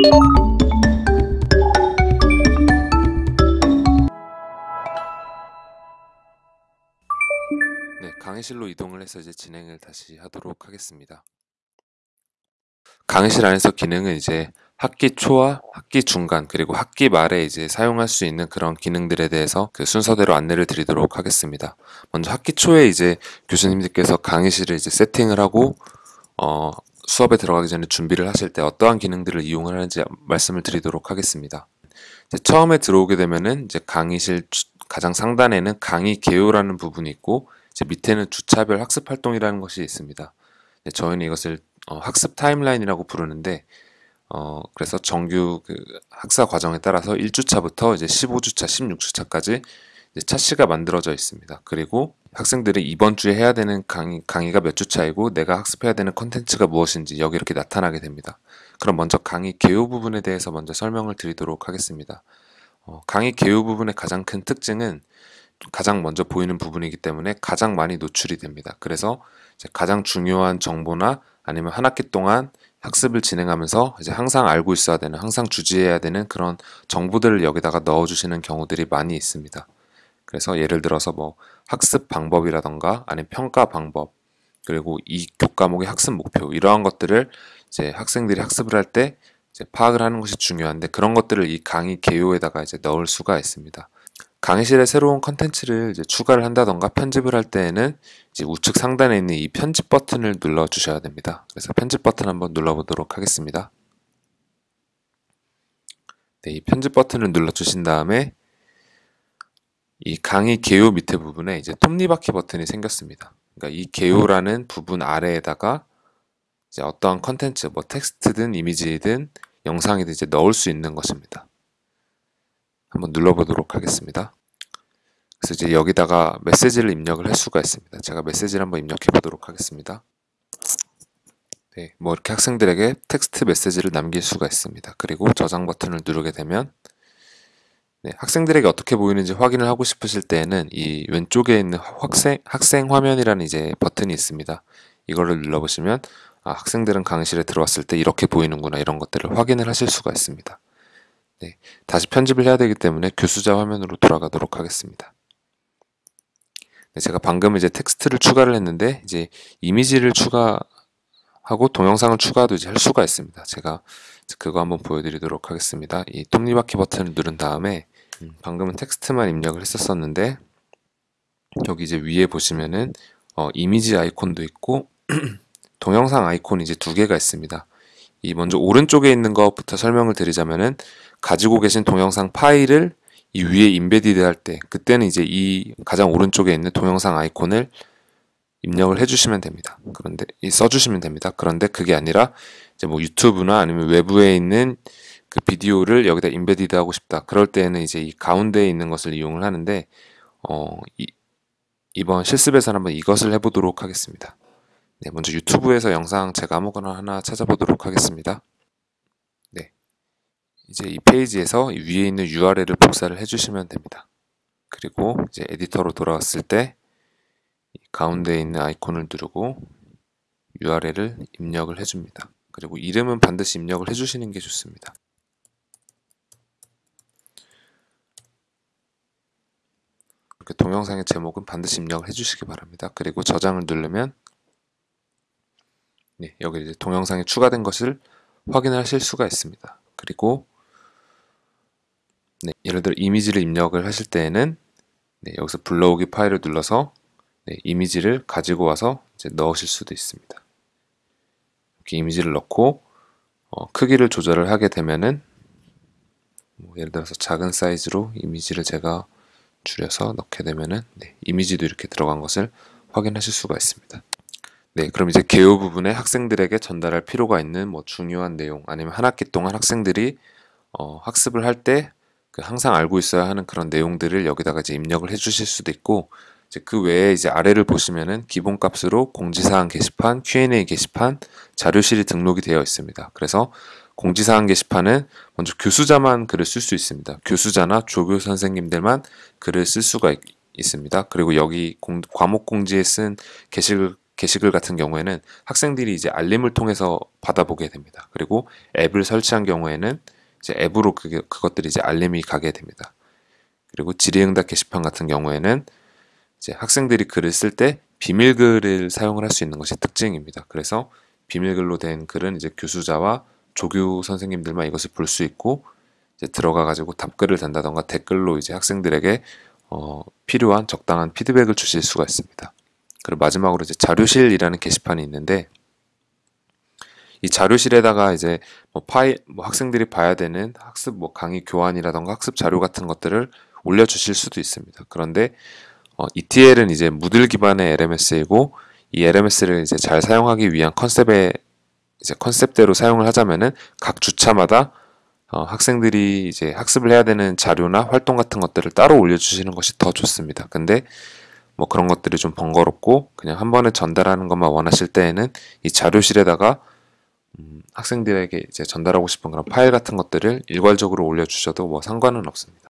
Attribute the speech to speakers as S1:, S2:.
S1: 네, 강의실로 이동을 해서 이제 진행을 다시 하도록 하겠습니다. 강의실 안에서 기능은 이제 학기 초와 학기 중간 그리고 학기 말에 이제 사용할 수 있는 그런 기능들에 대해서 그 순서대로 안내를 드리도록 하겠습니다. 먼저 학기 초에 이제 교수님들께서 강의실을 이제 세팅을 하고 어, 수업에 들어가기 전에 준비를 하실 때 어떠한 기능들을 이용을 하는지 말씀을 드리도록 하겠습니다. 처음에 들어오게 되면은 이제 강의실 가장 상단에는 강의 개요라는 부분이 있고 이제 밑에는 주차별 학습 활동이라는 것이 있습니다. 저희는 이것을 어, 학습 타임라인이라고 부르는데 어, 그래서 정규 그 학사 과정에 따라서 1주차부터 이제 15주차, 16주차까지 이제 차시가 만들어져 있습니다. 그리고 학생들이 이번 주에 해야 되는 강의, 강의가 몇 주 차이고 내가 학습해야 되는 컨텐츠가 무엇인지 여기 이렇게 나타나게 됩니다. 그럼 먼저 강의 개요 부분에 대해서 먼저 설명을 드리도록 하겠습니다. 어, 강의 개요 부분의 가장 큰 특징은 가장 먼저 보이는 부분이기 때문에 가장 많이 노출이 됩니다. 그래서 가장 중요한 정보나 아니면 한 학기 동안 학습을 진행하면서 이제 항상 알고 있어야 되는, 항상 주지해야 되는 그런 정보들을 여기다가 넣어주시는 경우들이 많이 있습니다. 그래서 예를 들어서 뭐 학습 방법이라던가 아니면 평가 방법 그리고 이 교과목의 학습 목표 이러한 것들을 이제 학생들이 학습을 할 때 파악을 하는 것이 중요한데 그런 것들을 이 강의 개요에다가 이제 넣을 수가 있습니다. 강의실에 새로운 컨텐츠를 이제 추가를 한다던가 편집을 할 때에는 이제 우측 상단에 있는 이 편집 버튼을 눌러 주셔야 됩니다. 그래서 편집 버튼 한번 눌러 보도록 하겠습니다. 네, 이 편집 버튼을 눌러 주신 다음에 이 강의 개요 밑에 부분에 이제 톱니바퀴 버튼이 생겼습니다. 그러니까 이 개요라는 부분 아래에다가 이제 어떠한 컨텐츠, 뭐 텍스트든 이미지든 영상이든 이제 넣을 수 있는 것입니다. 한번 눌러보도록 하겠습니다. 그래서 이제 여기다가 메시지를 입력을 할 수가 있습니다. 제가 메시지를 한번 입력해 보도록 하겠습니다. 네, 뭐 이렇게 학생들에게 텍스트 메시지를 남길 수가 있습니다. 그리고 저장 버튼을 누르게 되면 네, 학생들에게 어떻게 보이는지 확인을 하고 싶으실 때에는 이 왼쪽에 있는 학생, 학생 화면이라는 이제 버튼이 있습니다. 이거를 눌러보시면 아, 학생들은 강의실에 들어왔을 때 이렇게 보이는구나 이런 것들을 확인을 하실 수가 있습니다. 네, 다시 편집을 해야 되기 때문에 교수자 화면으로 돌아가도록 하겠습니다. 네, 제가 방금 이제 텍스트를 추가를 했는데 이제 이미지를 추가하고 동영상을 추가도 이제 할 수가 있습니다. 제가 그거 한번 보여드리도록 하겠습니다. 이 톱니바퀴 버튼을 누른 다음에 음, 방금은 텍스트만 입력을 했었었는데 여기 이제 위에 보시면은 어, 이미지 아이콘도 있고 동영상 아이콘이 이제 두 개가 있습니다. 이 먼저 오른쪽에 있는 것부터 설명을 드리자면은 가지고 계신 동영상 파일을 이 위에 인베디드 할 때 그때는 이제 이 가장 오른쪽에 있는 동영상 아이콘을 입력을 해주시면 됩니다. 그런데 써주시면 됩니다. 그런데 그게 아니라 이제 뭐 유튜브나 아니면 외부에 있는 그 비디오를 여기다 인베디드 하고 싶다. 그럴 때는 이제 이 가운데에 있는 것을 이용을 하는데 어, 이, 이번 실습에서 한번 이것을 해보도록 하겠습니다. 네, 먼저 유튜브에서 영상 제가 아무거나 하나 찾아보도록 하겠습니다. 네, 이제 이 페이지에서 위에 있는 URL을 복사를 해주시면 됩니다. 그리고 이제 에디터로 돌아왔을 때 가운데에 있는 아이콘을 누르고 URL을 입력을 해줍니다. 그리고 이름은 반드시 입력을 해주시는 게 좋습니다. 이렇게 동영상의 제목은 반드시 입력을 해주시기 바랍니다. 그리고 저장을 누르면 네, 여기 이제 동영상이 추가된 것을 확인하실 수가 있습니다. 그리고 네, 예를 들어 이미지를 입력을 하실 때에는 네, 여기서 불러오기 파일을 눌러서 네, 이미지를 가지고 와서 이제 넣으실 수도 있습니다. 이렇게 이미지를 넣고 어, 크기를 조절을 하게 되면은 뭐 예를 들어서 작은 사이즈로 이미지를 제가 줄여서 넣게 되면은 네, 이미지도 이렇게 들어간 것을 확인하실 수가 있습니다. 네, 그럼 이제 개요 부분에 학생들에게 전달할 필요가 있는 뭐 중요한 내용 아니면 한 학기 동안 학생들이 어, 학습을 할 때 그 항상 알고 있어야 하는 그런 내용들을 여기다가 이제 입력을 해 주실 수도 있고 이제 그 외에 이제 아래를 보시면은 기본 값으로 공지사항 게시판, Q&A 게시판, 자료실이 등록이 되어 있습니다. 그래서 공지사항 게시판은 먼저 교수자만 글을 쓸 수 있습니다. 교수자나 조교 선생님들만 글을 쓸 수가 있, 습니다 그리고 여기 공, 과목 공지에 쓴 게시글 게시글 같은 경우에는 학생들이 이제 알림을 통해서 받아보게 됩니다. 그리고 앱을 설치한 경우에는 이제 앱으로 그게, 그것들이 이제 알림이 가게 됩니다. 그리고 질의응답 게시판 같은 경우에는 이제 학생들이 글을 쓸 때 비밀글을 사용을 할 수 있는 것이 특징입니다. 그래서 비밀글로 된 글은 이제 교수자와 조교 선생님들만 이것을 볼 수 있고 이제 들어가 가지고 답글을 단다던가 댓글로 이제 학생들에게 어, 필요한 적당한 피드백을 주실 수가 있습니다. 그리고 마지막으로 이제 자료실이라는 게시판이 있는데 이 자료실에다가 이제 뭐 파일 뭐 학생들이 봐야 되는 학습 뭐 강의 교환이라던가 학습 자료 같은 것들을 올려 주실 수도 있습니다. 그런데 어, ETL은 이제 무들 기반의 LMS이고 이 LMS를 이제 잘 사용하기 위한 컨셉의 이제 컨셉대로 사용을 하자면은 각 주차마다 어, 학생들이 이제 학습을 해야 되는 자료나 활동 같은 것들을 따로 올려주시는 것이 더 좋습니다. 근데 뭐 그런 것들이 좀 번거롭고 그냥 한 번에 전달하는 것만 원하실 때에는 이 자료실에다가 음, 학생들에게 이제 전달하고 싶은 그런 파일 같은 것들을 일괄적으로 올려주셔도 뭐 상관은 없습니다.